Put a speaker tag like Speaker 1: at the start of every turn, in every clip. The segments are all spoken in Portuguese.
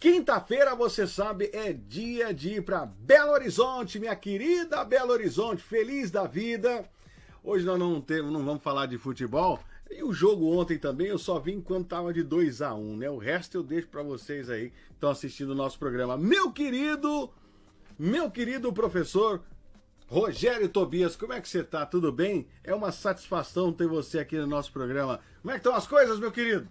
Speaker 1: Quinta-feira, você sabe, é dia de ir para Belo Horizonte, minha querida Belo Horizonte, feliz da vida. Hoje nós não, temos, não vamos falar de futebol. E o jogo ontem também eu só vi enquanto tava de 2 a 1 né? O resto eu deixo para vocês aí que estão assistindo o nosso programa. Meu querido, meu querido professor Rogério Tobias, como é que você tá? Tudo bem? É uma satisfação ter você aqui no nosso programa. Como é que estão as coisas, meu querido?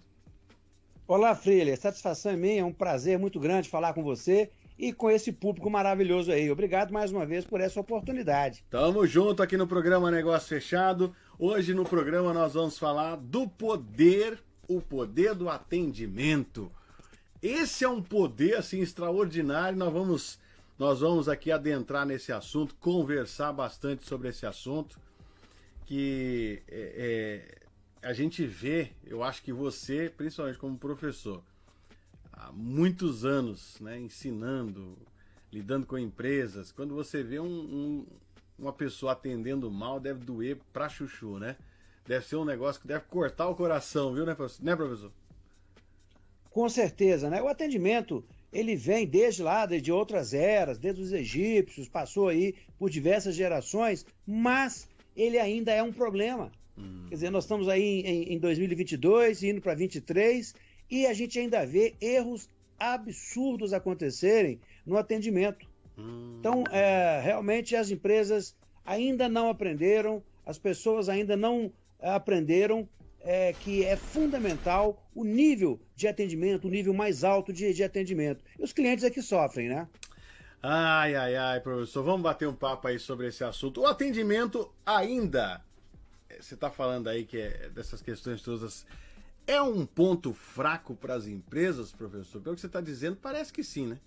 Speaker 2: Olá, Freire. Satisfação é minha, é um prazer muito grande falar com você e com esse público maravilhoso aí. Obrigado mais uma vez por essa oportunidade.
Speaker 1: Tamo junto aqui no programa Negócio Fechado. Hoje no programa nós vamos falar do poder, o poder do atendimento. Esse é um poder assim extraordinário. Nós vamos nós vamos aqui adentrar nesse assunto, conversar bastante sobre esse assunto que é, é a gente vê, eu acho que você, principalmente como professor, há muitos anos, né, ensinando, lidando com empresas, quando você vê um, um, uma pessoa atendendo mal, deve doer pra chuchu, né? Deve ser um negócio que deve cortar o coração, viu, né? Né, professor?
Speaker 2: Com certeza, né? O atendimento, ele vem desde lá, desde outras eras, desde os egípcios, passou aí por diversas gerações, mas ele ainda é um problema. Hum. Quer dizer, nós estamos aí em, em 2022, indo para 2023, e a gente ainda vê erros absurdos acontecerem no atendimento. Hum. Então, é, realmente as empresas ainda não aprenderam, as pessoas ainda não aprenderam é, que é fundamental o nível de atendimento, o nível mais alto de, de atendimento. E os clientes é que sofrem, né?
Speaker 1: Ai, ai, ai, professor, vamos bater um papo aí sobre esse assunto. O atendimento ainda você está falando aí que é dessas questões todas. É um ponto fraco para as empresas, professor? Pelo que você está dizendo, parece que sim, né?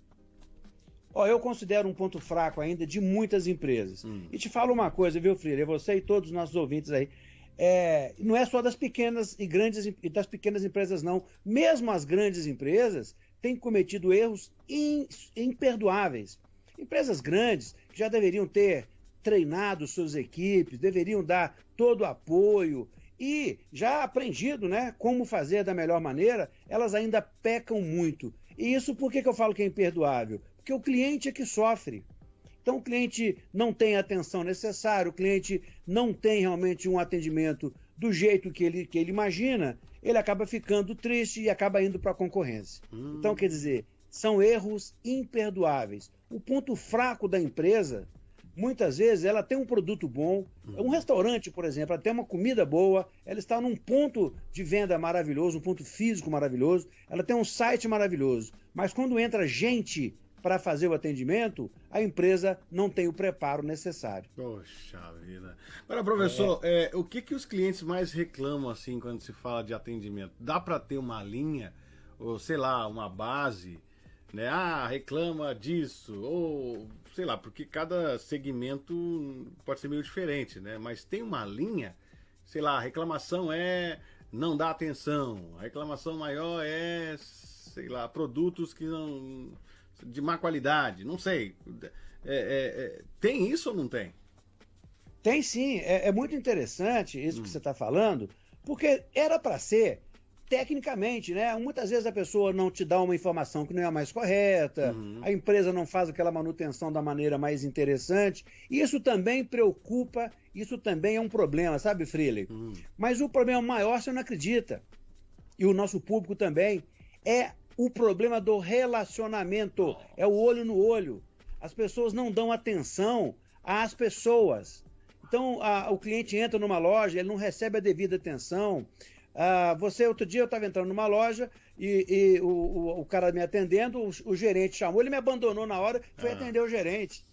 Speaker 2: Ó, eu considero um ponto fraco ainda de muitas empresas. Hum. E te falo uma coisa, viu, Freire? Você e todos os nossos ouvintes aí. É, não é só das pequenas e grandes e das pequenas empresas, não. Mesmo as grandes empresas têm cometido erros in, imperdoáveis. Empresas grandes já deveriam ter treinado suas equipes, deveriam dar todo o apoio e já aprendido né, como fazer da melhor maneira, elas ainda pecam muito. E isso por que, que eu falo que é imperdoável? Porque o cliente é que sofre. Então o cliente não tem a atenção necessária, o cliente não tem realmente um atendimento do jeito que ele, que ele imagina, ele acaba ficando triste e acaba indo para a concorrência. Hum. Então, quer dizer, são erros imperdoáveis. O ponto fraco da empresa muitas vezes ela tem um produto bom, um restaurante, por exemplo, ela tem uma comida boa, ela está num ponto de venda maravilhoso, um ponto físico maravilhoso, ela tem um site maravilhoso, mas quando entra gente para fazer o atendimento, a empresa não tem o preparo necessário.
Speaker 1: Poxa vida. Agora, professor, é. É, o que, que os clientes mais reclamam assim quando se fala de atendimento? Dá para ter uma linha, ou sei lá, uma base, né? Ah, reclama disso, ou sei lá, porque cada segmento pode ser meio diferente, né? Mas tem uma linha, sei lá, a reclamação é não dá atenção, a reclamação maior é, sei lá, produtos que não de má qualidade, não sei. É, é, é, tem isso ou não tem?
Speaker 2: Tem sim, é, é muito interessante isso hum. que você está falando, porque era para ser tecnicamente, né? Muitas vezes a pessoa não te dá uma informação que não é a mais correta, uhum. a empresa não faz aquela manutenção da maneira mais interessante. Isso também preocupa, isso também é um problema, sabe, Freely? Uhum. Mas o problema maior você não acredita, e o nosso público também, é o problema do relacionamento, é o olho no olho. As pessoas não dão atenção às pessoas. Então, a, o cliente entra numa loja, ele não recebe a devida atenção, ah, você, outro dia, eu estava entrando numa loja e, e o, o, o, cara me atendendo, o, o, gerente chamou, ele me abandonou na hora, foi ah. atender o gerente.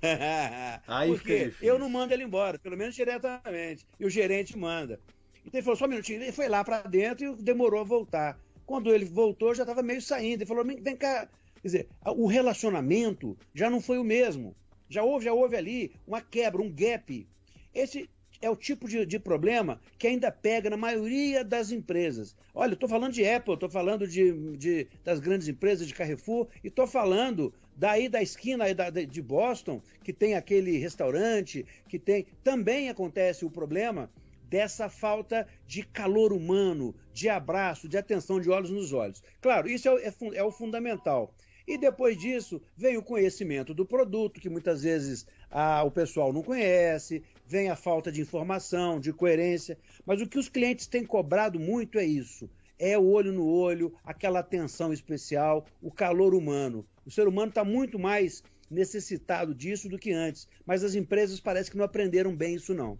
Speaker 2: Aí Porque eu não mando ele embora, pelo menos diretamente. E o gerente manda. Então ele falou, só um minutinho, ele foi lá para dentro e demorou a voltar. Quando ele voltou, já estava meio saindo. Ele falou, vem cá. Quer dizer, o relacionamento já não foi o mesmo. Já houve, já houve ali uma quebra, um gap. Esse é o tipo de, de, problema que ainda pega na maioria das empresas. Olha, estou falando de Apple, estou falando de, de, das grandes empresas de Carrefour e estou falando daí da esquina aí da, de Boston, que tem aquele restaurante, que tem. Também acontece o problema dessa falta de calor humano, de abraço, de atenção, de olhos nos olhos. Claro, isso é, é, é o fundamental. E depois disso vem o conhecimento do produto, que muitas vezes ah, o pessoal não conhece, vem a falta de informação, de coerência. Mas o que os clientes têm cobrado muito é isso: é o olho no olho, aquela atenção especial, o calor humano. O ser humano está muito mais necessitado disso do que antes, mas as empresas parecem que não aprenderam bem isso não.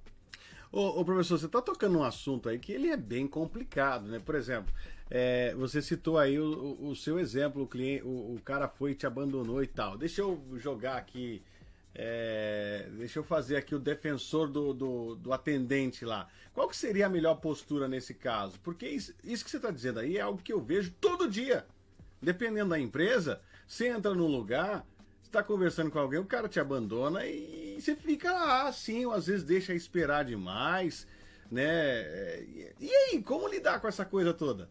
Speaker 1: Ô, ô professor, você está tocando um assunto aí que ele é bem complicado, né? Por exemplo, é, você citou aí o, o, seu exemplo, o, cliente, o, o, cara foi te abandonou e tal. Deixa eu jogar aqui, é, deixa eu fazer aqui o defensor do, do, do, atendente lá. Qual que seria a melhor postura nesse caso? Porque isso, isso que você está dizendo aí é algo que eu vejo todo dia. Dependendo da empresa, você entra num lugar, está conversando com alguém, o cara te abandona e você fica lá, assim, ou às vezes deixa esperar demais, né? E aí, como lidar com essa coisa toda?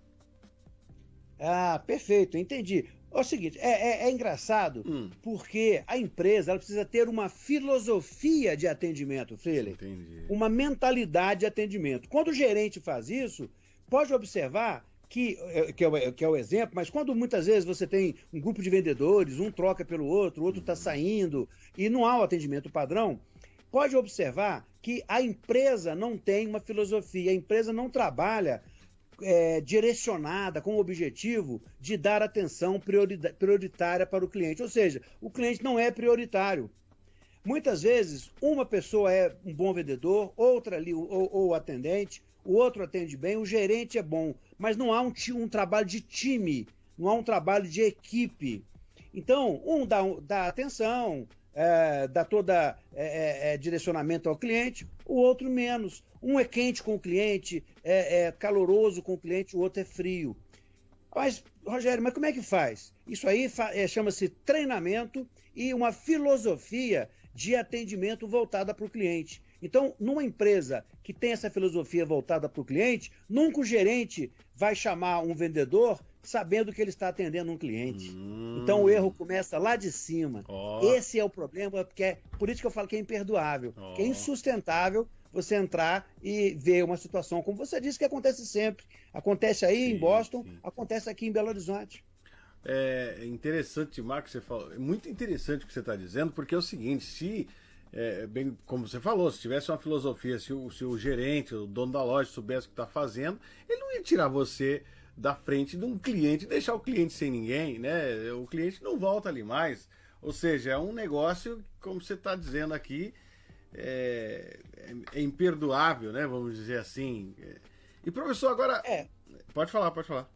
Speaker 2: Ah, perfeito, entendi. É o seguinte, é, é, é engraçado hum. porque a empresa ela precisa ter uma filosofia de atendimento, Freire. Entendi. Uma mentalidade de atendimento. Quando o gerente faz isso, pode observar que, é, que, é o, que é o exemplo, mas quando muitas vezes você tem um grupo de vendedores, um troca pelo outro, o outro está saindo e não há o atendimento padrão, pode observar que a empresa não tem uma filosofia, a empresa não trabalha é, direcionada com o objetivo de dar atenção prioritária para o cliente. Ou seja, o cliente não é prioritário. Muitas vezes, uma pessoa é um bom vendedor, outra ali, ou, ou atendente, o outro atende bem, o gerente é bom, mas não há um, um trabalho de time, não há um trabalho de equipe. Então, um dá, dá atenção, é, dá toda é, é, é, direcionamento ao cliente, o outro menos. Um é quente com o cliente, é, é caloroso com o cliente, o outro é frio. Mas, Rogério, mas como é que faz? Isso aí é, chama-se treinamento e uma filosofia de atendimento voltada para o cliente. Então, numa empresa que tem essa filosofia voltada para o cliente, nunca o gerente vai chamar um vendedor sabendo que ele está atendendo um cliente. Hum. Então o erro começa lá de cima. Oh. Esse é o problema, porque é por isso que eu falo que é imperdoável, oh. que é insustentável você entrar e ver uma situação como você disse que acontece sempre. Acontece aí sim, em Boston, sim. acontece aqui em Belo Horizonte.
Speaker 1: É interessante, Marcos, você falou. É muito interessante o que você está dizendo, porque é o seguinte, se é, bem como você falou, se tivesse uma filosofia, se o, se o gerente, o dono da loja soubesse o que está fazendo, ele não ia tirar você da frente de um cliente, deixar o cliente sem ninguém, né? O cliente não volta ali mais. Ou seja, é um negócio, como você está dizendo aqui, é, é, é, imperdoável, né? Vamos dizer assim. E professor, agora. É. Pode falar, pode falar.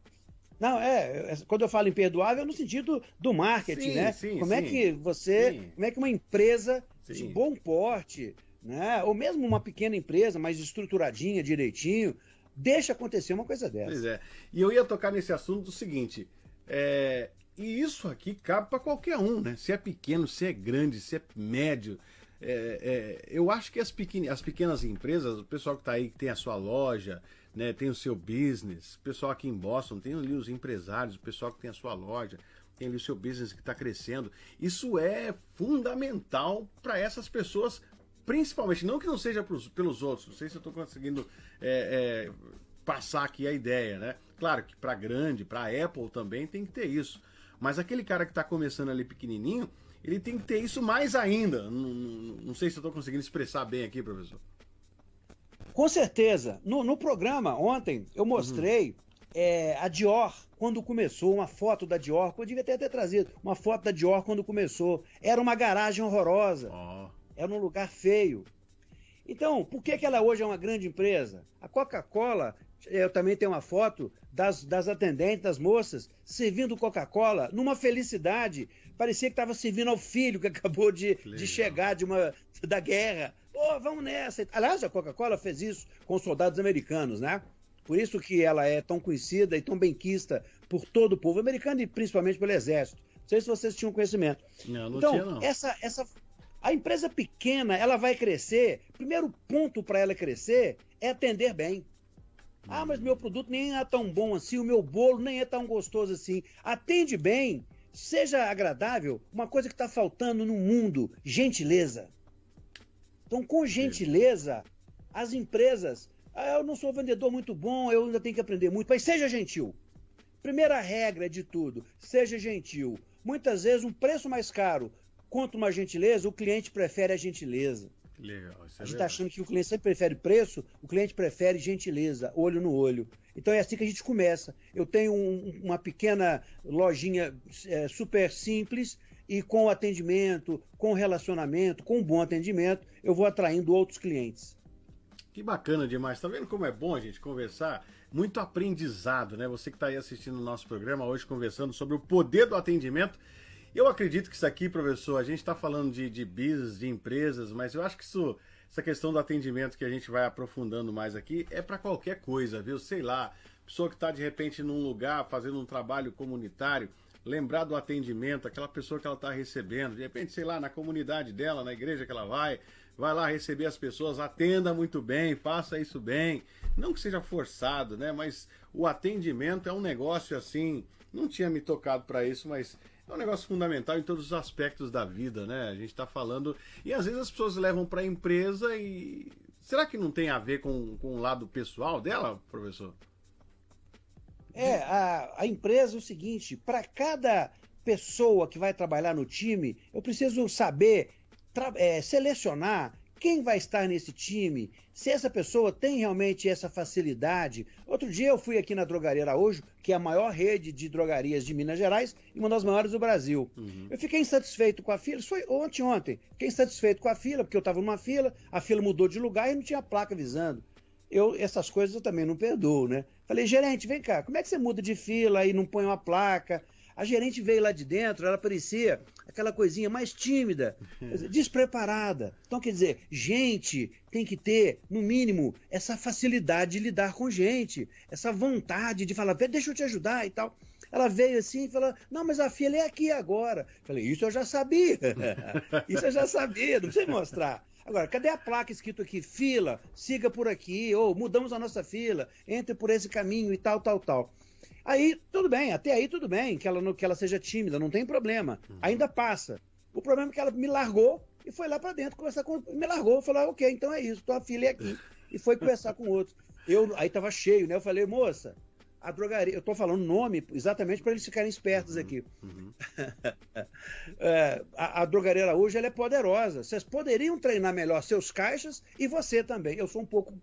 Speaker 2: Não, é, é, quando eu falo imperdoável, é no sentido do marketing, sim, né? Sim, como sim. é que você, como é que uma empresa de bom porte, né? Ou mesmo uma pequena empresa, mais estruturadinha, direitinho, deixa acontecer uma coisa dessa.
Speaker 1: Pois é. E eu ia tocar nesse assunto do seguinte: é, e isso aqui cabe para qualquer um, né? Se é pequeno, se é grande, se é médio. É, é, eu acho que as, pequen as pequenas empresas, o pessoal que está aí, que tem a sua loja, né, tem o seu business, o pessoal aqui em Boston tem ali os empresários, o pessoal que tem a sua loja, tem ali o seu business que está crescendo. Isso é fundamental para essas pessoas principalmente, não que não seja pros, pelos outros, não sei se eu estou conseguindo é, é, passar aqui a ideia, né? Claro que para grande, para Apple também tem que ter isso. Mas aquele cara que está começando ali pequenininho, ele tem que ter isso mais ainda. Não, não, não sei se eu estou conseguindo expressar bem aqui, professor.
Speaker 2: Com certeza. No, no programa ontem eu mostrei uhum. é, a Dior quando começou, uma foto da Dior, eu devia até ter trazido uma foto da Dior quando começou. Era uma garagem horrorosa. Oh era um lugar feio. Então, por que, que ela hoje é uma grande empresa? A Coca-Cola, eu também tenho uma foto das, das atendentes, das moças, servindo Coca-Cola numa felicidade. Parecia que estava servindo ao filho que acabou de, de chegar de uma, da guerra. Pô, vamos nessa. Aliás, a Coca-Cola fez isso com os soldados americanos, né? Por isso que ela é tão conhecida e tão benquista por todo o povo americano e principalmente pelo exército. Não sei se vocês tinham conhecimento.
Speaker 1: Não, não então, tinha, não.
Speaker 2: Essa, essa, a empresa pequena, ela vai crescer. Primeiro ponto para ela crescer é atender bem. Ah, mas meu produto nem é tão bom assim, o meu bolo nem é tão gostoso assim. Atende bem, seja agradável. Uma coisa que está faltando no mundo: gentileza. Então, com gentileza, as empresas Ah, eu não sou vendedor muito bom, eu ainda tenho que aprender muito. Mas seja gentil. Primeira regra de tudo, seja gentil. Muitas vezes um preço mais caro quanto uma gentileza, o cliente prefere a gentileza. Legal, é a gente está achando que o cliente sempre prefere preço, o cliente prefere gentileza, olho no olho. Então é assim que a gente começa. Eu tenho um, uma pequena lojinha é, super simples e com atendimento, com relacionamento, com um bom atendimento, eu vou atraindo outros clientes.
Speaker 1: Que bacana demais. Tá vendo como é bom a gente conversar? Muito aprendizado, né? Você que está aí assistindo o nosso programa hoje conversando sobre o poder do atendimento. Eu acredito que isso aqui, professor, a gente está falando de, de business, de empresas, mas eu acho que isso, essa questão do atendimento que a gente vai aprofundando mais aqui é para qualquer coisa, viu? Sei lá, pessoa que está de repente num lugar fazendo um trabalho comunitário, lembrar do atendimento, aquela pessoa que ela está recebendo, de repente, sei lá, na comunidade dela, na igreja que ela vai, vai lá receber as pessoas, atenda muito bem, faça isso bem. Não que seja forçado, né? Mas o atendimento é um negócio assim. Não tinha me tocado para isso, mas é um negócio fundamental em todos os aspectos da vida, né? A gente está falando. E às vezes as pessoas levam para a empresa e. Será que não tem a ver com, com o lado pessoal dela, professor?
Speaker 2: É, a, a empresa é o seguinte: para cada pessoa que vai trabalhar no time, eu preciso saber é, selecionar quem vai estar nesse time, se essa pessoa tem realmente essa facilidade. Outro dia eu fui aqui na Drogaria Araújo, que é a maior rede de drogarias de Minas Gerais e uma das maiores do Brasil. Uhum. Eu fiquei insatisfeito com a fila, isso foi ontem, ontem. Fiquei insatisfeito com a fila, porque eu estava numa fila, a fila mudou de lugar e não tinha placa avisando. Eu, essas coisas eu também não perdoo, né? Falei, gerente, vem cá, como é que você muda de fila e não põe uma placa? A gerente veio lá de dentro, ela parecia aquela coisinha mais tímida, despreparada. Então, quer dizer, gente tem que ter, no mínimo, essa facilidade de lidar com gente, essa vontade de falar, deixa eu te ajudar e tal. Ela veio assim e falou: Não, mas a filha é aqui agora. Falei: Isso eu já sabia. Isso eu já sabia, não precisa mostrar. Agora, cadê a placa escrito aqui? Fila, siga por aqui, ou mudamos a nossa fila, entre por esse caminho e tal, tal, tal. Aí, tudo bem, até aí tudo bem, que ela, que ela seja tímida, não tem problema. Uhum. Ainda passa. O problema é que ela me largou e foi lá para dentro conversar com. Me largou, falou: ah, ok, então é isso, tua filha é aqui. E foi conversar com outro. Eu, aí tava cheio, né? Eu falei, moça, a drogaria. Eu tô falando nome exatamente para eles ficarem espertos uhum, aqui. Uhum. é, a, a, drogaria Araújo ela é poderosa. Vocês poderiam treinar melhor seus caixas e você também. Eu sou um pouco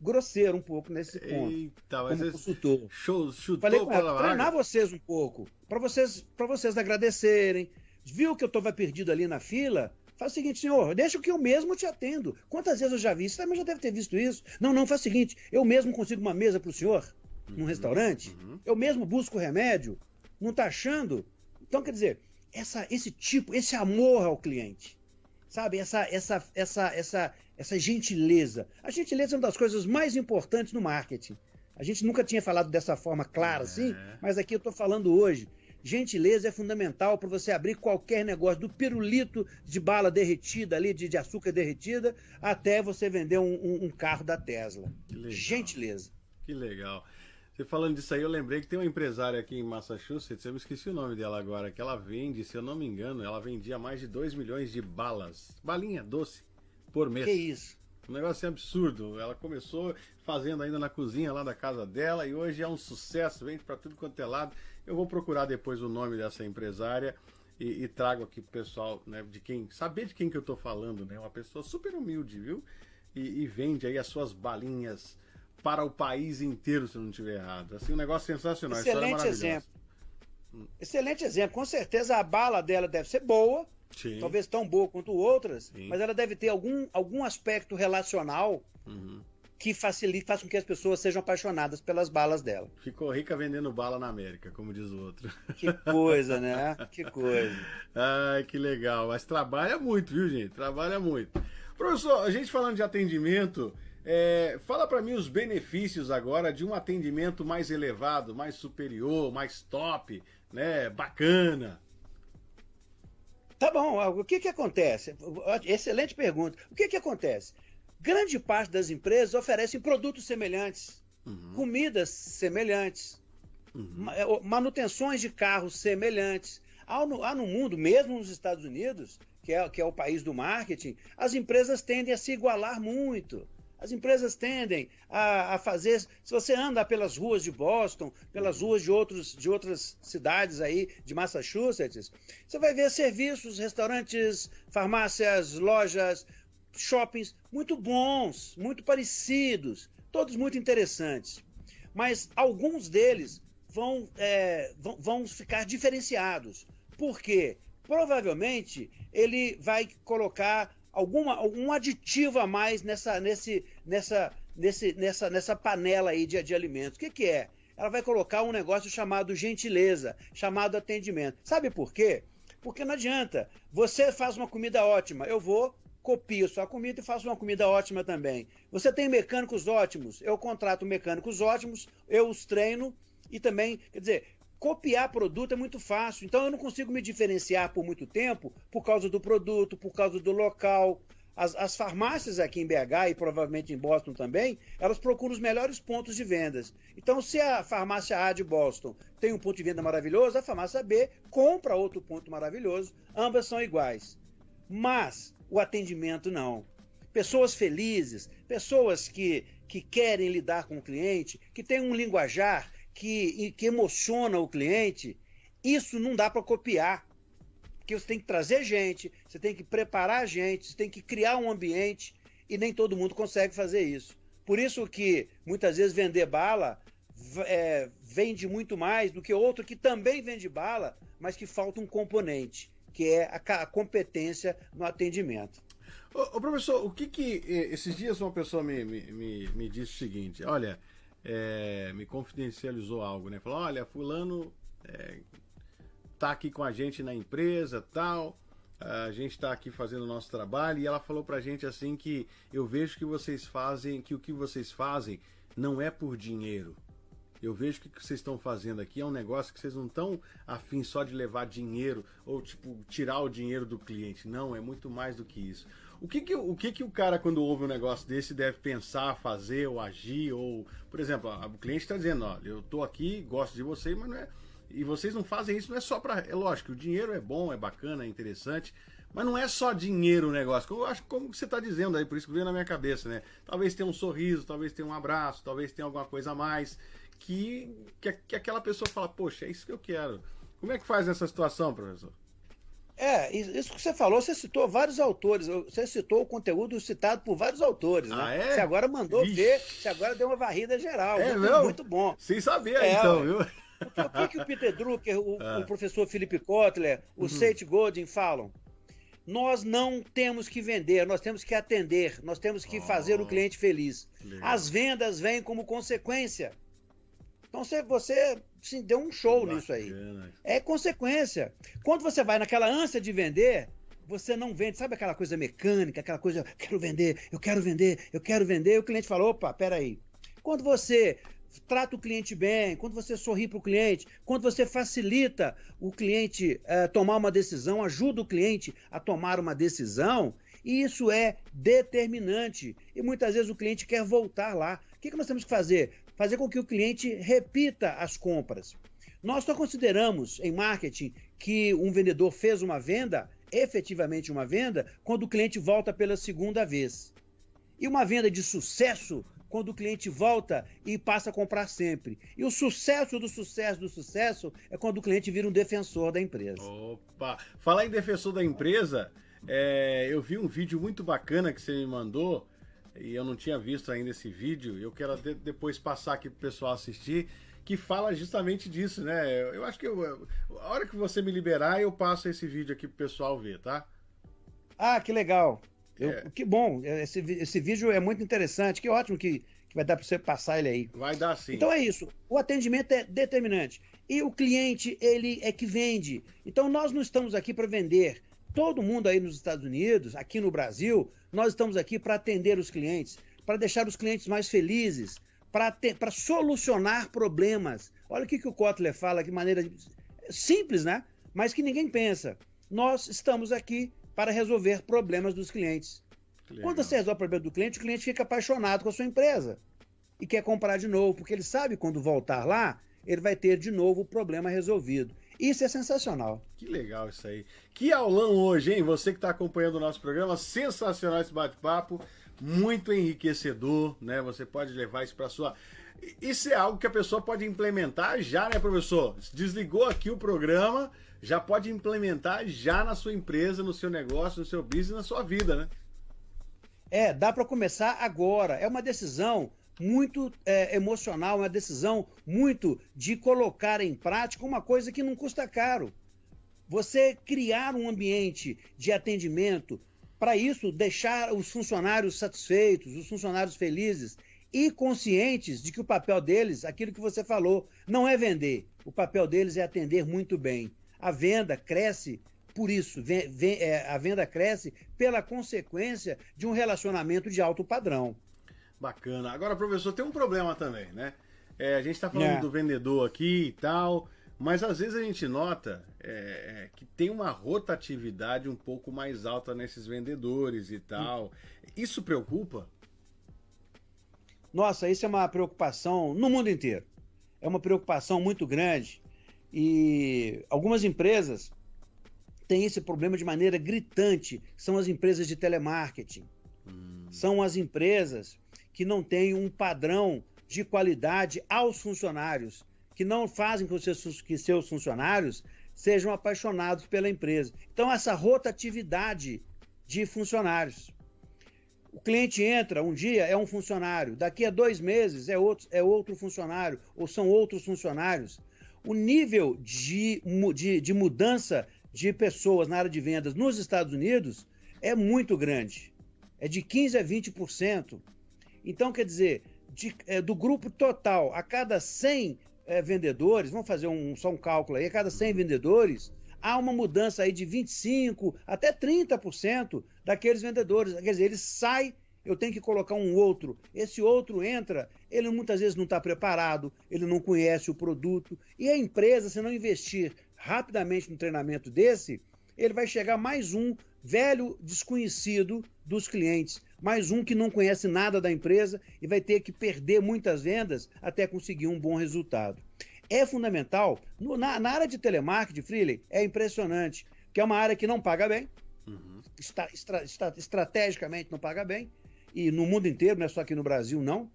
Speaker 2: grosseiro um pouco nesse ponto. Eita, mas como consultor. Show, chutou Falei com ela, treinar vocês um pouco, para vocês, para vocês agradecerem. Viu que eu estava perdido ali na fila? Faz o seguinte, senhor, deixa que eu mesmo te atendo. Quantas vezes eu já vi? Você também já deve ter visto isso. Não, não, faz o seguinte, eu mesmo consigo uma mesa para o senhor, num uhum, restaurante, uhum. eu mesmo busco remédio, não está achando? Então, quer dizer, essa, esse tipo, esse amor ao cliente, sabe? Essa, essa, essa, essa, essa gentileza. A gentileza é uma das coisas mais importantes no marketing. A gente nunca tinha falado dessa forma clara assim, é. mas aqui eu estou falando hoje. Gentileza é fundamental para você abrir qualquer negócio, do pirulito de bala derretida ali, de, de açúcar derretida, até você vender um, um, um carro da Tesla. Que Gentileza.
Speaker 1: Que legal. Você falando disso aí, eu lembrei que tem uma empresária aqui em Massachusetts, eu me esqueci o nome dela agora, que ela vende, se eu não me engano, ela vendia mais de 2 milhões de balas. Balinha doce por mês.
Speaker 2: Que isso?
Speaker 1: Um negócio absurdo. Ela começou fazendo ainda na cozinha lá da casa dela e hoje é um sucesso, vende para tudo quanto é lado. Eu vou procurar depois o nome dessa empresária e, e trago aqui pro pessoal, né, de quem, saber de quem que eu tô falando, né? Uma pessoa super humilde, viu? E, e vende aí as suas balinhas para o país inteiro, se eu não estiver errado. Assim, um negócio sensacional.
Speaker 2: Excelente exemplo. Hum. Excelente exemplo. Com certeza a bala dela deve ser boa Sim. talvez tão boa quanto outras, Sim. mas ela deve ter algum, algum aspecto relacional uhum. que facilite, faça com que as pessoas sejam apaixonadas pelas balas dela.
Speaker 1: Ficou rica vendendo bala na América, como diz o outro.
Speaker 2: Que coisa, né? Que coisa.
Speaker 1: Ai, que legal. Mas trabalha muito, viu, gente? Trabalha muito. Professor, a gente falando de atendimento, é, fala para mim os benefícios agora de um atendimento mais elevado, mais superior, mais top, né? Bacana.
Speaker 2: Tá bom, o que, que acontece? Excelente pergunta. O que, que acontece? Grande parte das empresas oferecem produtos semelhantes, uhum. comidas semelhantes, uhum. É, manutenções de carros semelhantes. Há no, há no mundo, mesmo nos Estados Unidos, que é, que é o país do marketing, as empresas tendem a se igualar muito. As empresas tendem a, a, fazer. Se você anda pelas ruas de Boston, pelas ruas de, outros, de outras cidades aí de Massachusetts, você vai ver serviços, restaurantes, farmácias, lojas, shoppings muito bons, muito parecidos, todos muito interessantes. Mas alguns deles vão, é, vão, vão ficar diferenciados. Por quê? Provavelmente ele vai colocar alguma, algum aditivo a mais nessa, nesse, nessa, nesse, nessa, nessa panela aí de, de alimentos. O que, que é? Ela vai colocar um negócio chamado gentileza, chamado atendimento. Sabe por quê? Porque não adianta. Você faz uma comida ótima, eu vou, copio sua comida e faço uma comida ótima também. Você tem mecânicos ótimos, eu contrato mecânicos ótimos, eu os treino e também, quer dizer, copiar produto é muito fácil. Então eu não consigo me diferenciar por muito tempo por causa do produto, por causa do local. As, as, farmácias aqui em BH e provavelmente em Boston também, elas procuram os melhores pontos de vendas. Então, se a farmácia A de Boston tem um ponto de venda maravilhoso, a farmácia B compra outro ponto maravilhoso. Ambas são iguais. Mas o atendimento não. Pessoas felizes, pessoas que, que querem lidar com o cliente, que têm um linguajar que, que emociona o cliente, isso não dá para copiar. Porque você tem que trazer gente, você tem que preparar gente, você tem que criar um ambiente e nem todo mundo consegue fazer isso. Por isso que muitas vezes vender bala é, vende muito mais do que outro que também vende bala, mas que falta um componente, que é a, a competência no atendimento.
Speaker 1: Ô, ô, professor, o que que. Esses dias uma pessoa me, me, me, me disse o seguinte: olha, é, me confidencializou algo, né? Falou, olha, fulano é, tá aqui com a gente na empresa, tal. A gente está aqui fazendo o nosso trabalho e ela falou pra gente assim que eu vejo que vocês fazem, que o que vocês fazem não é por dinheiro. Eu vejo que o que vocês estão fazendo aqui é um negócio que vocês não estão afim só de levar dinheiro ou tipo tirar o dinheiro do cliente. Não, é muito mais do que isso. O que que, o que que o cara, quando ouve um negócio desse, deve pensar, fazer ou agir? Ou, por exemplo, o cliente está dizendo, olha, eu estou aqui, gosto de você, mas não é. E vocês não fazem isso, não é só para. É lógico, o dinheiro é bom, é bacana, é interessante, mas não é só dinheiro o negócio. Eu acho como você está dizendo aí, por isso que veio na minha cabeça, né? Talvez tenha um sorriso, talvez tenha um abraço, talvez tenha alguma coisa a mais que, que, que aquela pessoa fala, poxa, é isso que eu quero. Como é que faz essa situação, professor?
Speaker 2: É, isso que você falou, você citou vários autores, você citou o conteúdo citado por vários autores,
Speaker 1: ah,
Speaker 2: né?
Speaker 1: É?
Speaker 2: Você agora mandou Ixi. ver, você agora deu uma varrida geral.
Speaker 1: É,
Speaker 2: muito, muito bom.
Speaker 1: Sem saber, é, então, viu?
Speaker 2: Porque, o que, que o Peter Drucker, o, ah. o professor Philip Kotler, o uhum. Seth Godin falam? Nós não temos que vender, nós temos que atender, nós temos que oh, fazer o cliente feliz. Legal. As vendas vêm como consequência. Então você, você sim, deu um show Bacana. nisso aí. É consequência. Quando você vai naquela ânsia de vender, você não vende, sabe aquela coisa mecânica, aquela coisa, eu quero vender, eu quero vender, eu quero vender, e o cliente fala, opa, peraí. Quando você trata o cliente bem, quando você sorri para o cliente, quando você facilita o cliente é, tomar uma decisão, ajuda o cliente a tomar uma decisão, isso é determinante. E muitas vezes o cliente quer voltar lá. O que, que nós temos que fazer? Fazer com que o cliente repita as compras. Nós só consideramos em marketing que um vendedor fez uma venda, efetivamente uma venda, quando o cliente volta pela segunda vez. E uma venda de sucesso quando o cliente volta e passa a comprar sempre. E o sucesso do sucesso do sucesso é quando o cliente vira um defensor da empresa.
Speaker 1: Opa! Falar em defensor da empresa, é, eu vi um vídeo muito bacana que você me mandou e eu não tinha visto ainda esse vídeo, eu quero de, depois passar aqui pro pessoal assistir, que fala justamente disso, né? Eu, acho que eu, a hora que você me liberar, eu passo esse vídeo aqui pro pessoal ver, tá?
Speaker 2: Ah, que legal. Eu, é. Que bom, esse, esse vídeo é muito interessante, que ótimo que, que vai dar para você passar ele aí.
Speaker 1: Vai dar sim.
Speaker 2: Então é isso, o atendimento é determinante. E o cliente, ele é que vende. Então nós não estamos aqui para vender. Todo mundo aí nos Estados Unidos, aqui no Brasil, nós estamos aqui para atender os clientes, para deixar os clientes mais felizes, para solucionar problemas. Olha o que, que o Kotler fala, que maneira simples, né? Mas que ninguém pensa. Nós estamos aqui para resolver problemas dos clientes. Quando você resolve o problema do cliente, o cliente fica apaixonado com a sua empresa e quer comprar de novo, porque ele sabe quando voltar lá, ele vai ter de novo o problema resolvido. Isso é sensacional.
Speaker 1: Que legal isso aí. Que aulão hoje, hein? Você que está acompanhando o nosso programa, sensacional esse bate-papo. muito enriquecedor, né? Você pode levar isso para sua isso é algo que a pessoa pode implementar já, né, professor? Desligou aqui o programa, já pode implementar já na sua empresa, no seu negócio, no seu business, na sua vida, né?
Speaker 2: É, dá para começar agora. É uma decisão muito é, emocional, uma decisão muito de colocar em prática uma coisa que não custa caro. Você criar um ambiente de atendimento, para isso deixar os funcionários satisfeitos, os funcionários felizes e conscientes de que o papel deles, aquilo que você falou, não é vender. O papel deles é atender muito bem. A venda cresce por isso, vem, vem, é, a venda cresce pela consequência de um relacionamento de alto padrão.
Speaker 1: Bacana. Agora, professor, tem um problema também, né? É, a gente está falando é. do vendedor aqui e tal, mas às vezes a gente nota é, é, que tem uma rotatividade um pouco mais alta nesses vendedores e tal. Isso preocupa?
Speaker 2: Nossa, isso é uma preocupação no mundo inteiro. É uma preocupação muito grande. E algumas empresas têm esse problema de maneira gritante. São as empresas de telemarketing. Hum. São as empresas que não têm um padrão de qualidade aos funcionários, que não fazem com que seus funcionários sejam apaixonados pela empresa. Então, essa rotatividade de funcionários. O cliente entra um dia, é um funcionário, daqui a dois meses é outro, é outro funcionário, ou são outros funcionários. O nível de, de, de mudança de pessoas na área de vendas nos Estados Unidos é muito grande. É de 15% a 20%. Então, quer dizer, de, é, do grupo total, a cada 100 é, vendedores, vamos fazer um, só um cálculo aí, a cada 100 vendedores, há uma mudança aí de 25% até 30% daqueles vendedores. Quer dizer, ele sai, eu tenho que colocar um outro. Esse outro entra, ele muitas vezes não está preparado, ele não conhece o produto. E a empresa, se não investir rapidamente no treinamento desse, ele vai chegar mais um velho desconhecido dos clientes, mais um que não conhece nada da empresa e vai ter que perder muitas vendas até conseguir um bom resultado é fundamental. No, na, na, área de telemarketing, Freely, é impressionante, que é uma área que não paga bem, uhum. está, estra, está, estrategicamente não paga bem, e no mundo inteiro, não é só aqui no Brasil, não.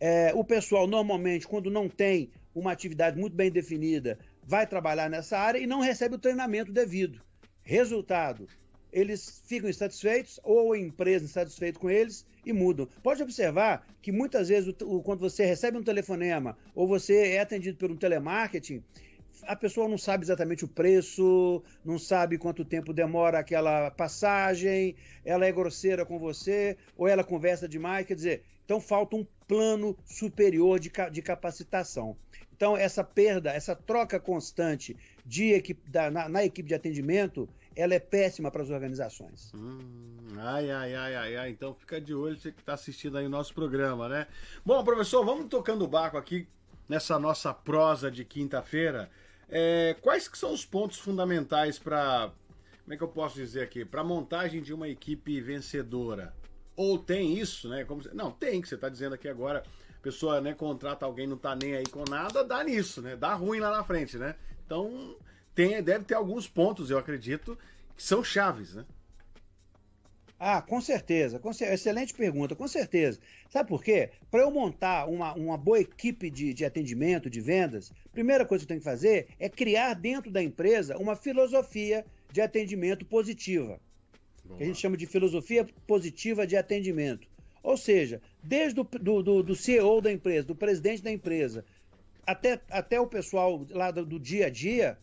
Speaker 2: É, o pessoal, normalmente, quando não tem uma atividade muito bem definida, vai trabalhar nessa área e não recebe o treinamento devido. Resultado, eles ficam insatisfeitos ou a empresa insatisfeita com eles e mudam. Pode observar que muitas vezes, o, o, quando você recebe um telefonema ou você é atendido por um telemarketing, a pessoa não sabe exatamente o preço, não sabe quanto tempo demora aquela passagem, ela é grosseira com você, ou ela conversa demais, quer dizer, então falta um plano superior de, de capacitação. Então, essa perda, essa troca constante de na, na equipe de atendimento, ela é péssima para as organizações.
Speaker 1: Hum, ai, ai, ai, ai, ai. Então fica de olho você que está assistindo aí o nosso programa, né? Bom, professor, vamos tocando o barco aqui nessa nossa prosa de quinta-feira. É, quais que são os pontos fundamentais para, como é que eu posso dizer aqui, para montagem de uma equipe vencedora? Ou tem isso, né? Como, não, tem, que você está dizendo aqui agora. Pessoa né, contrata alguém, não está nem aí com nada, dá nisso, né? Dá ruim lá na frente, né? Então, tem, deve ter alguns pontos, eu acredito, que são chaves, né?
Speaker 2: Ah, com certeza, com excelente pergunta, com certeza. Sabe por quê? Para eu montar uma, uma boa equipe de, de atendimento, de vendas, primeira coisa que eu tenho que fazer é criar dentro da empresa uma filosofia de atendimento positiva. Que a gente chama de filosofia positiva de atendimento. Ou seja, desde o do, do, do CEO da empresa, do presidente da empresa, até, até o pessoal lá do, do dia a dia,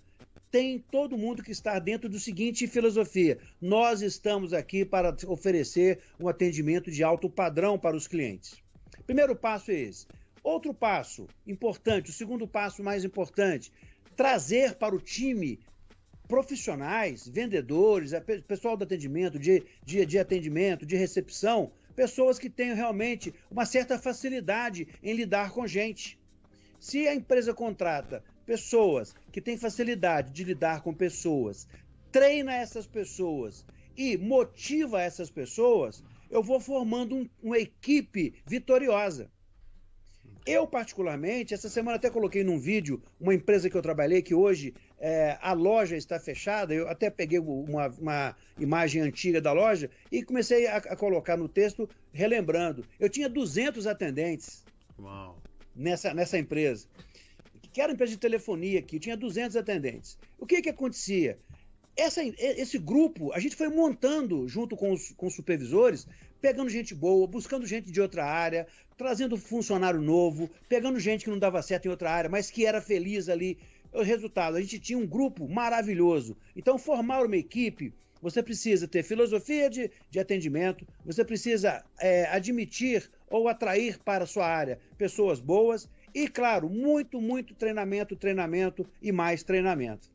Speaker 2: tem todo mundo que está dentro do seguinte filosofia: nós estamos aqui para oferecer um atendimento de alto padrão para os clientes. Primeiro passo é esse. Outro passo importante, o segundo passo mais importante, trazer para o time profissionais, vendedores, pessoal do atendimento, de, de, de atendimento, de recepção, pessoas que tenham realmente uma certa facilidade em lidar com gente. Se a empresa contrata pessoas que têm facilidade de lidar com pessoas, treina essas pessoas e motiva essas pessoas, eu vou formando um, uma equipe vitoriosa. Eu, particularmente, essa semana até coloquei num vídeo uma empresa que eu trabalhei que hoje é, a loja está fechada. Eu até peguei uma, uma imagem antiga da loja e comecei a, a, colocar no texto, relembrando. Eu tinha 200 atendentes Uau. Nessa, nessa empresa, que era empresa de telefonia aqui, tinha 200 atendentes. O que que acontecia? Essa, esse grupo, a gente foi montando junto com os, com os supervisores, pegando gente boa, buscando gente de outra área, trazendo funcionário novo, pegando gente que não dava certo em outra área, mas que era feliz ali o resultado, a gente tinha um grupo maravilhoso. Então, formar uma equipe, você precisa ter filosofia de, de atendimento, você precisa é, admitir ou atrair para a sua área pessoas boas e, claro, muito, muito treinamento, treinamento e mais treinamento.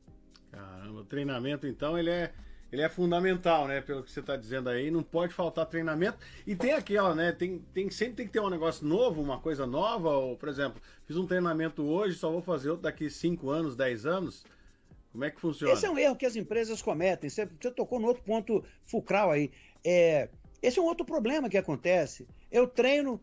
Speaker 1: Caramba, o treinamento, então, ele é ele é fundamental, né? Pelo que você está dizendo aí, não pode faltar treinamento. E tem aquela, né? Tem, tem, sempre tem que ter um negócio novo, uma coisa nova. Ou, por exemplo, fiz um treinamento hoje, só vou fazer outro daqui 5 anos, 10 anos. Como é que funciona?
Speaker 2: Esse é um erro que as empresas cometem. Você, você tocou no outro ponto fulcral aí. É, esse é um outro problema que acontece. Eu treino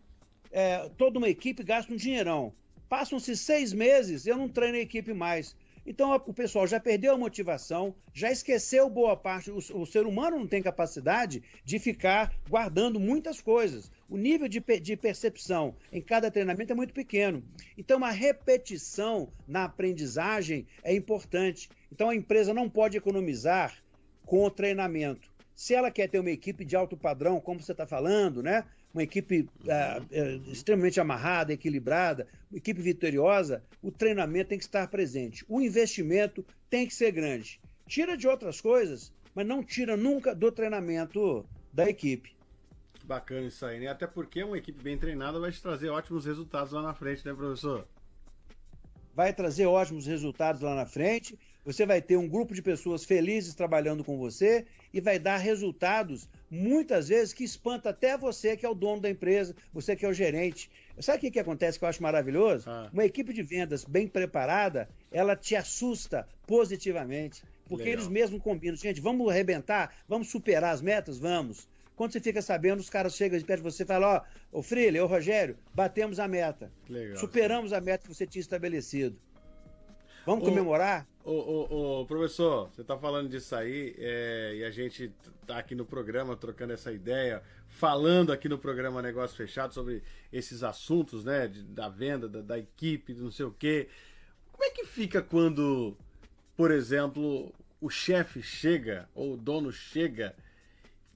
Speaker 2: é, toda uma equipe, gasto um dinheirão. Passam-se seis meses, eu não treino a equipe mais. Então o pessoal já perdeu a motivação, já esqueceu boa parte. O, o, ser humano não tem capacidade de ficar guardando muitas coisas. O nível de, de percepção em cada treinamento é muito pequeno. Então a repetição na aprendizagem é importante. Então a empresa não pode economizar com o treinamento. Se ela quer ter uma equipe de alto padrão, como você está falando, né? Uma equipe uh, extremamente amarrada, equilibrada, uma equipe vitoriosa, o treinamento tem que estar presente. O investimento tem que ser grande. Tira de outras coisas, mas não tira nunca do treinamento da equipe.
Speaker 1: Bacana isso aí, né? Até porque uma equipe bem treinada vai te trazer ótimos resultados lá na frente, né, professor?
Speaker 2: Vai trazer ótimos resultados lá na frente. Você vai ter um grupo de pessoas felizes trabalhando com você e vai dar resultados muitas vezes que espanta até você que é o dono da empresa, você que é o gerente. Sabe o que, que acontece que eu acho maravilhoso? Ah. Uma equipe de vendas bem preparada, ela te assusta positivamente. Porque Legal. eles mesmos combinam, gente, vamos arrebentar, vamos superar as metas? Vamos. Quando você fica sabendo, os caras chegam perto de você e falam, ó, oh, ô Freire, ô Rogério, batemos a meta. Legal, Superamos sim. a meta que você tinha estabelecido. Vamos comemorar?
Speaker 1: Ô, ô, ô, professor, você está falando disso aí é, e a gente está aqui no programa trocando essa ideia, falando aqui no programa Negócio Fechado sobre esses assuntos, né, de, da venda, da, da equipe, não sei o quê. Como é que fica quando, por exemplo, o chefe chega ou o dono chega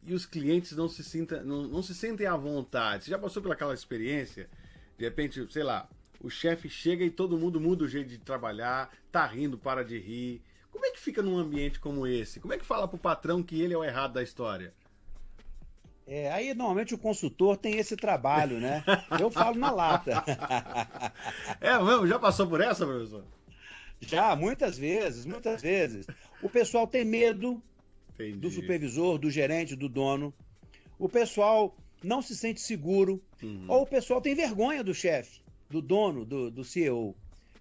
Speaker 1: e os clientes não se, sinta, não, não se sentem à vontade? Você já passou pelaquela experiência? De repente, sei lá, o chefe chega e todo mundo muda o jeito de trabalhar, tá rindo, para de rir. Como é que fica num ambiente como esse? Como é que fala pro patrão que ele é o errado da história?
Speaker 2: É, aí normalmente o consultor tem esse trabalho, né? Eu falo na lata.
Speaker 1: é mesmo? Já passou por essa, professor?
Speaker 2: Já, muitas vezes, muitas vezes. O pessoal tem medo Entendi. do supervisor, do gerente, do dono. O pessoal não se sente seguro. Uhum. Ou o pessoal tem vergonha do chefe do dono, do, do CEO.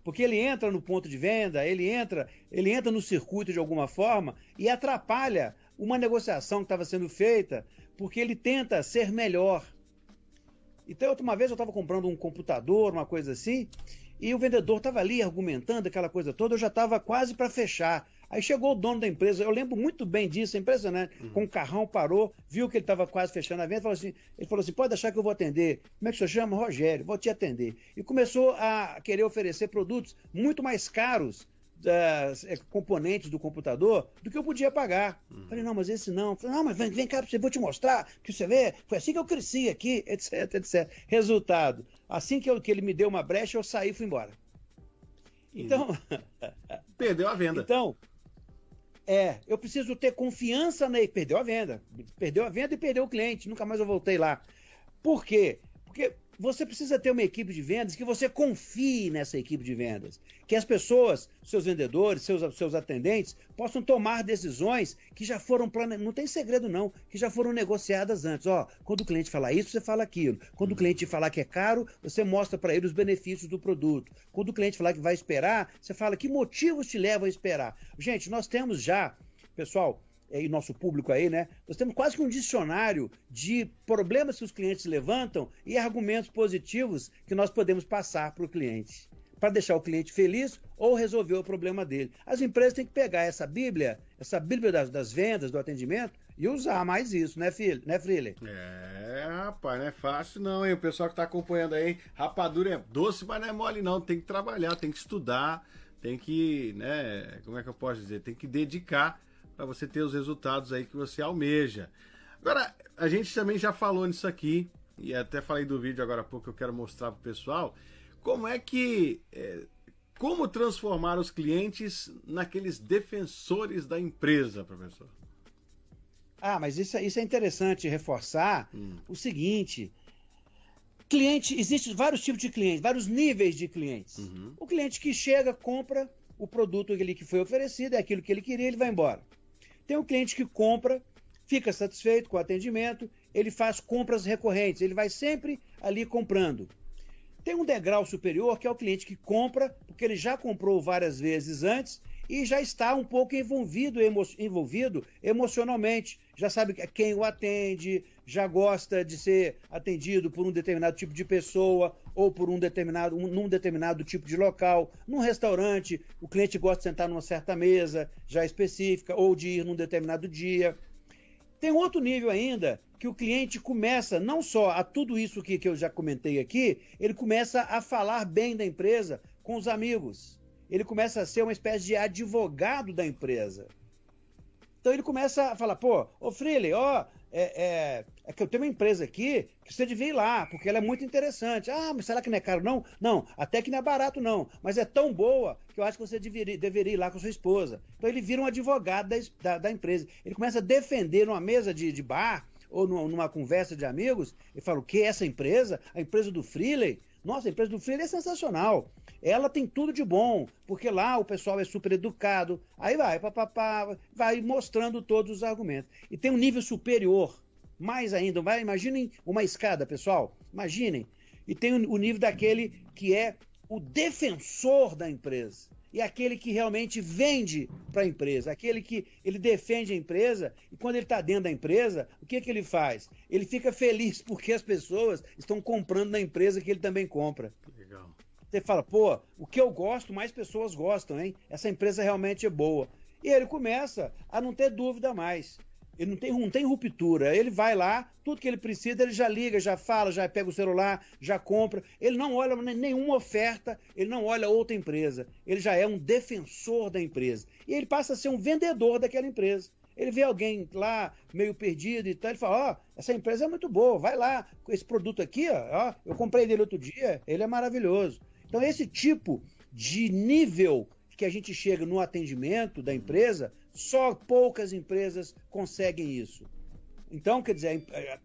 Speaker 2: Porque ele entra no ponto de venda, ele entra, ele entra no circuito de alguma forma e atrapalha uma negociação que estava sendo feita, porque ele tenta ser melhor. Então, uma vez eu estava comprando um computador, uma coisa assim, e o vendedor estava ali argumentando aquela coisa toda, eu já estava quase para fechar. Aí chegou o dono da empresa, eu lembro muito bem disso, é impressionante. Uhum. Com o carrão parou, viu que ele estava quase fechando a venda, falou assim, ele falou assim: pode deixar que eu vou atender. Como é que o senhor chama? Rogério, vou te atender. E começou a querer oferecer produtos muito mais caros das é, componentes do computador do que eu podia pagar. Uhum. Falei, não, mas esse não. Falei, não, mas vem, vem cá, eu vou te mostrar, que você vê, foi assim que eu cresci aqui, etc, etc. Resultado, assim que, eu, que ele me deu uma brecha, eu saí e fui embora.
Speaker 1: Então... Perdeu a venda.
Speaker 2: Então, é, eu preciso ter confiança na. Perdeu a venda. Perdeu a venda e perdeu o cliente. Nunca mais eu voltei lá. Por quê? Porque você precisa ter uma equipe de vendas que você confie nessa equipe de vendas. Que as pessoas, seus vendedores, seus, seus atendentes, possam tomar decisões que já foram planejadas. Não tem segredo, não, que já foram negociadas antes. Ó, quando o cliente falar isso, você fala aquilo. Quando o cliente falar que é caro, você mostra para ele os benefícios do produto. Quando o cliente falar que vai esperar, você fala que motivos te levam a esperar. Gente, nós temos já, pessoal, e nosso público aí, né? Nós temos quase que um dicionário de problemas que os clientes levantam e argumentos positivos que nós podemos passar para o cliente. para deixar o cliente feliz ou resolver o problema dele. As empresas têm que pegar essa Bíblia, essa Bíblia das, das vendas, do atendimento, e usar mais isso, né, filho? Né, Freeler?
Speaker 1: É, rapaz, não é fácil não, hein? O pessoal que tá acompanhando aí, rapadura é doce, mas não é mole não. Tem que trabalhar, tem que estudar, tem que, né, como é que eu posso dizer? Tem que dedicar para você ter os resultados aí que você almeja. Agora, a gente também já falou nisso aqui, e até falei do vídeo agora há pouco que eu quero mostrar pro pessoal, como é que. É, como transformar os clientes naqueles defensores da empresa, professor?
Speaker 2: Ah, mas isso, é, isso é interessante reforçar hum. o seguinte. Cliente, existem vários tipos de clientes, vários níveis de clientes. Uhum. O cliente que chega, compra o produto que, que foi oferecido, é aquilo que ele queria, ele vai embora. Tem o cliente que compra, fica satisfeito com o atendimento, ele faz compras recorrentes, ele vai sempre ali comprando. Tem um degrau superior que é o cliente que compra, porque ele já comprou várias vezes antes e já está um pouco envolvido, emo envolvido emocionalmente. Já sabe quem o atende, já gosta de ser atendido por um determinado tipo de pessoa ou por um determinado, um, num determinado tipo de local. Num restaurante, o cliente gosta de sentar numa certa mesa já específica ou de ir num determinado dia. Tem outro nível ainda, que o cliente começa não só a tudo isso que, que eu já comentei aqui, ele começa a falar bem da empresa com os amigos. Ele começa a ser uma espécie de advogado da empresa. Então ele começa a falar, pô, ô Freely, ó, é, é, é, que eu tenho uma empresa aqui que você devia ir lá, porque ela é muito interessante. Ah, mas será que não é caro? Não, não, até que não é barato, não. Mas é tão boa que eu acho que você deveria, deveria ir lá com sua esposa. Então ele vira um advogado da, da, da empresa. Ele começa a defender numa mesa de, de bar ou numa, numa conversa de amigos, e fala, o que? Essa empresa? A empresa do Freely? Nossa, a empresa do Freely é sensacional. Ela tem tudo de bom, porque lá o pessoal é super educado. Aí vai, papapá, vai mostrando todos os argumentos. E tem um nível superior, mais ainda. Vai, imaginem uma escada, pessoal. Imaginem. E tem o nível daquele que é o defensor da empresa e aquele que realmente vende para a empresa, aquele que ele defende a empresa e quando ele está dentro da empresa, o que, que ele faz? Ele fica feliz porque as pessoas estão comprando na empresa que ele também compra. Legal. Você fala, pô, o que eu gosto, mais pessoas gostam, hein? Essa empresa realmente é boa. E ele começa a não ter dúvida mais. Ele não tem, não tem ruptura. Ele vai lá, tudo que ele precisa, ele já liga, já fala, já pega o celular, já compra. Ele não olha nenhuma oferta, ele não olha outra empresa. Ele já é um defensor da empresa. E ele passa a ser um vendedor daquela empresa. Ele vê alguém lá meio perdido e tal, ele fala: Ó, oh, essa empresa é muito boa, vai lá, esse produto aqui, ó, ó, eu comprei dele outro dia, ele é maravilhoso. Então, esse tipo de nível que a gente chega no atendimento da empresa só poucas empresas conseguem isso. Então, quer dizer, é,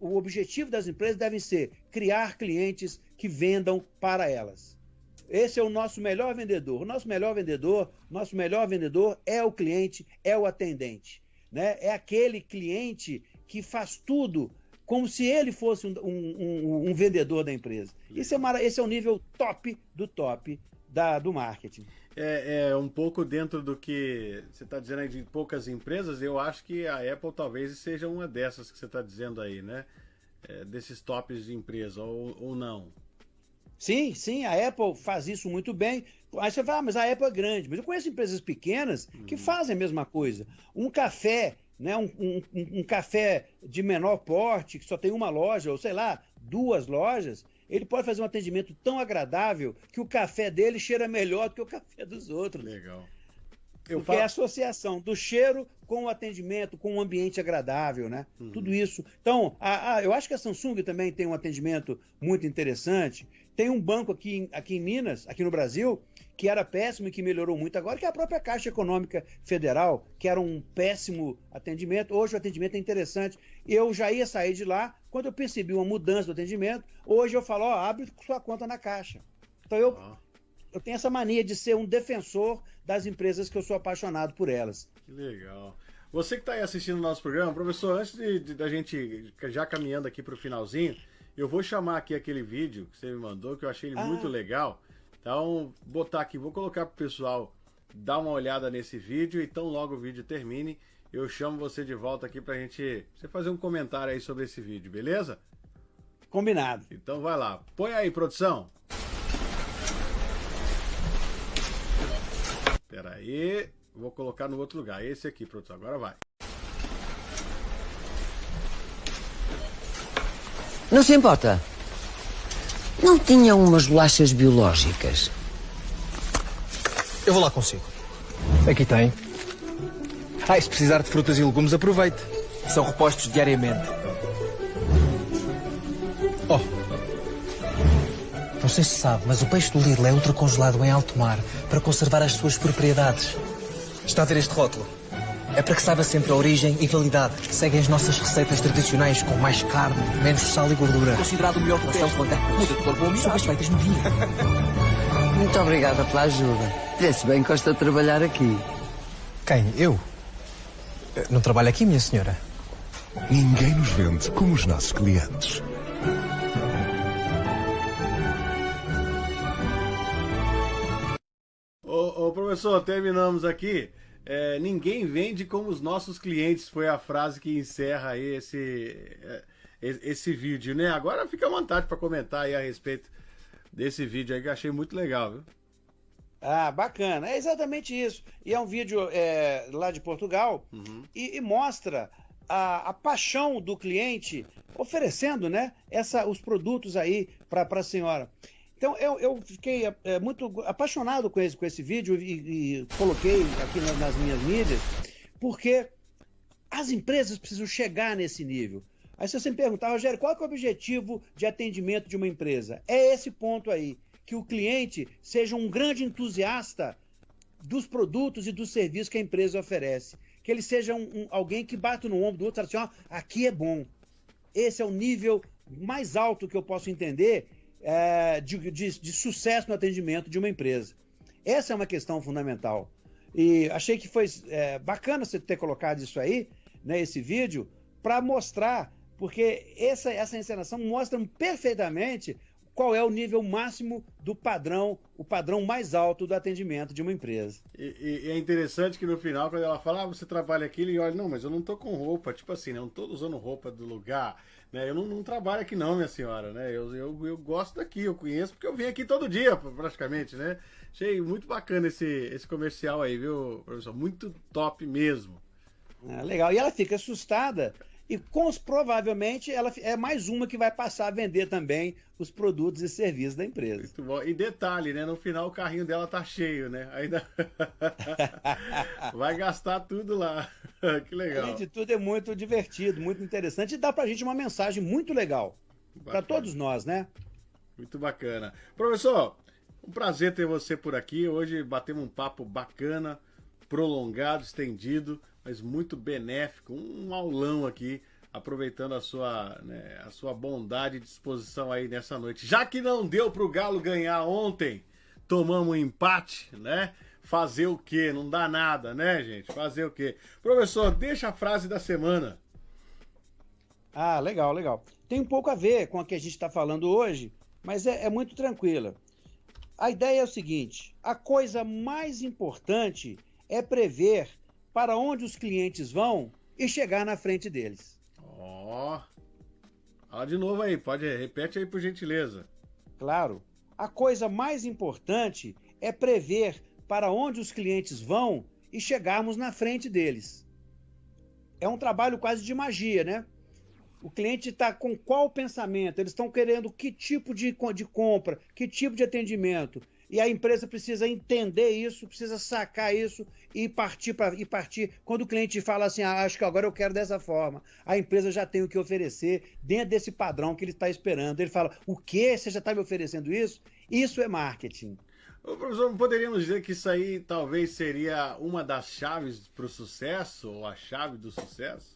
Speaker 2: o objetivo das empresas deve ser criar clientes que vendam para elas. Esse é o nosso melhor vendedor. O nosso melhor vendedor, nosso melhor vendedor é o cliente, é o atendente. Né? É aquele cliente que faz tudo como se ele fosse um, um, um vendedor da empresa. Esse é, esse é o nível top do top da, do marketing
Speaker 1: é, é, um pouco dentro do que você está dizendo aí de poucas empresas, eu acho que a Apple talvez seja uma dessas que você está dizendo aí, né? É, desses tops de empresa, ou, ou não.
Speaker 2: Sim, sim, a Apple faz isso muito bem. Aí você fala, ah, mas a Apple é grande. Mas eu conheço empresas pequenas que uhum. fazem a mesma coisa. Um café, né, um, um, um, café de menor porte, que só tem uma loja, ou sei lá, duas lojas, ele pode fazer um atendimento tão agradável que o café dele cheira melhor do que o café dos outros.
Speaker 1: Legal.
Speaker 2: Eu Porque falo... é a associação do cheiro com o atendimento, com um ambiente agradável, né? Uhum. Tudo isso. Então, a, a, eu acho que a Samsung também tem um atendimento muito interessante. Tem um banco aqui, aqui em Minas, aqui no Brasil, que era péssimo e que melhorou muito agora, que é a própria Caixa Econômica Federal, que era um péssimo atendimento. Hoje o atendimento é interessante. Eu já ia sair de lá, quando eu percebi uma mudança do atendimento, hoje eu falo, ó, abre sua conta na Caixa. Então eu, ah. eu tenho essa mania de ser um defensor das empresas que eu sou apaixonado por elas.
Speaker 1: Que legal. Você que está aí assistindo o nosso programa, professor, antes de, de, da gente já caminhando aqui para o finalzinho, eu vou chamar aqui aquele vídeo que você me mandou, que eu achei ah. muito legal. Então, botar aqui, vou colocar pro pessoal dar uma olhada nesse vídeo, então logo o vídeo termine, eu chamo você de volta aqui pra gente você fazer um comentário aí sobre esse vídeo, beleza?
Speaker 2: Combinado.
Speaker 1: Então vai lá. Põe aí, produção. Pera aí, vou colocar no outro lugar. Esse aqui, produção, agora vai.
Speaker 3: Não se importa? Não tinha umas bolachas biológicas?
Speaker 4: Eu vou lá consigo. Aqui tem. Ah, e se precisar de frutas e legumes, aproveite. São repostos diariamente. Oh. Não sei se sabe, mas o peixe do Lidl é ultracongelado em alto mar para conservar as suas propriedades. Está a ver este rótulo? É para que saiba sempre a origem e validade. Seguem as nossas receitas tradicionais com mais carne, menos sal e gordura.
Speaker 3: Considerado o melhor
Speaker 4: Relação quando muda de cor bom São as feitas no dia.
Speaker 3: Muito obrigada pela ajuda. Vê-se bem que gosta de trabalhar aqui.
Speaker 4: Quem? Eu? Não trabalho aqui, minha senhora.
Speaker 5: Ninguém nos vende como os nossos clientes.
Speaker 1: Ô, ô, professor, terminamos aqui. É, ninguém vende como os nossos clientes, foi a frase que encerra aí esse, é, esse vídeo, né? Agora fica à vontade para comentar aí a respeito desse vídeo aí que eu achei muito legal, viu?
Speaker 2: Ah, bacana. É exatamente isso. E é um vídeo é, lá de Portugal e, e mostra a, a paixão do cliente oferecendo né, essa, os produtos aí para a senhora. Então eu, eu fiquei é, muito apaixonado com esse, com esse vídeo e, e coloquei aqui na- nas minhas mídias, porque as empresas precisam chegar nesse nível. Aí se você me perguntar, Rogério, qual é o objetivo de atendimento de uma empresa? É esse ponto aí, que o cliente seja um grande entusiasta dos produtos e dos serviços que a empresa oferece. Que ele seja um, um- alguém que bate no ombro do outro e fala assim, ó, aqui é bom. Esse é o nível mais alto que eu posso entender é, de, de- de sucesso no atendimento de uma empresa. Essa é uma questão fundamental. E achei que foi é, bacana você ter colocado isso aí, né, esse vídeo, para mostrar, porque essa, essa encenação mostra perfeitamente qual é o nível máximo do padrão, o padrão mais alto do atendimento de uma empresa.
Speaker 1: E, e- é interessante que no final, quando ela fala, ah, você trabalha aqui, ele olha, não, mas eu não tô com roupa, tipo assim, né, não tô usando roupa do lugar, né? Eu não, não trabalho aqui não, minha senhora, né? Eu, eu, eu gosto daqui, eu conheço, porque eu venho aqui todo dia, praticamente, né? Achei muito bacana esse, esse comercial aí, viu, professor? Muito top mesmo.
Speaker 2: É, legal. E ela fica assustada e cons- provavelmente ela é mais uma que vai passar a vender também os produtos e serviços da empresa.
Speaker 1: Muito bom. E detalhe, né? No final o carrinho dela tá cheio, né? Ainda vai gastar tudo lá. que legal.
Speaker 2: Além de tudo, é muito divertido, muito interessante e dá pra gente uma mensagem muito legal. Para todos nós, né?
Speaker 1: Muito bacana. Professor, um prazer ter você por aqui. Hoje batemos um papo bacana, prolongado, estendido, mas muito benéfico. Um aulão aqui, aproveitando a sua, né, a sua bondade e disposição aí nessa noite. Já que não deu pro Galo ganhar ontem, tomamos um empate, né? Fazer o quê? Não dá nada, né, gente? Fazer o quê? Professor, deixa a frase da semana.
Speaker 2: Ah, legal, legal. Tem um pouco a ver com a que a gente está falando hoje, mas é, é muito tranquila. A ideia é o seguinte: a coisa mais importante é prever para onde os clientes vão e chegar na frente deles.
Speaker 1: Ó. Fala de novo aí, pode, repete aí por gentileza.
Speaker 2: Claro, a coisa mais importante é prever para onde os clientes vão e chegarmos na frente deles. É um trabalho quase de magia, né? O cliente está com qual pensamento? Eles estão querendo que tipo de, de compra, que tipo de atendimento. E a empresa precisa entender isso, precisa sacar isso e partir para e partir. Quando o cliente fala assim, ah, acho que agora eu quero dessa forma, a empresa já tem o que oferecer dentro desse padrão que ele está esperando. Ele fala, o quê? Você já está me oferecendo isso? Isso é marketing.
Speaker 1: Ô, professor, não poderíamos dizer que isso aí talvez seria uma das chaves para o sucesso, ou a chave do sucesso?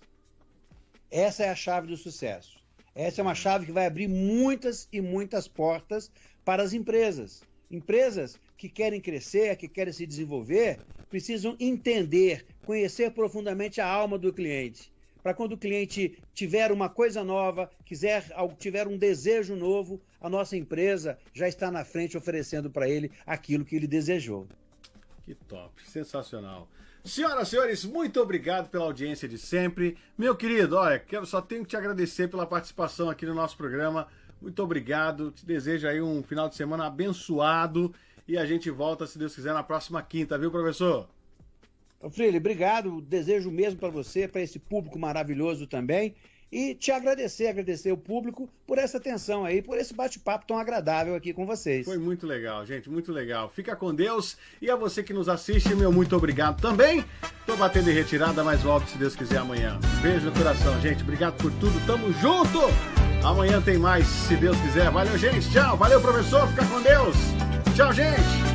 Speaker 2: Essa é a chave do sucesso. Essa é uma chave que vai abrir muitas e muitas portas para as empresas. Empresas que querem crescer, que querem se desenvolver, precisam entender, conhecer profundamente a alma do cliente. Para quando o cliente tiver uma coisa nova, quiser tiver um desejo novo, a nossa empresa já está na frente oferecendo para ele aquilo que ele desejou.
Speaker 1: Que top, sensacional. Senhoras e senhores, muito obrigado pela audiência de sempre. Meu querido, olha, só tenho que te agradecer pela participação aqui no nosso programa. Muito obrigado. Te desejo aí um final de semana abençoado E a gente volta, se Deus quiser, na próxima quinta, viu, professor?
Speaker 2: Freire, obrigado. Desejo mesmo para você, para esse público maravilhoso também. E te agradecer, agradecer o público por essa atenção aí, por esse bate-papo tão agradável aqui com vocês.
Speaker 1: Foi muito legal, gente, muito legal. Fica com Deus e a você que nos assiste, meu muito obrigado também. Tô batendo em retirada, mas volto se Deus quiser amanhã. Beijo no coração, gente. Obrigado por tudo. Tamo junto! Amanhã tem mais, se Deus quiser. Valeu, gente. Tchau. Valeu, professor. Fica com Deus. Tchau, gente.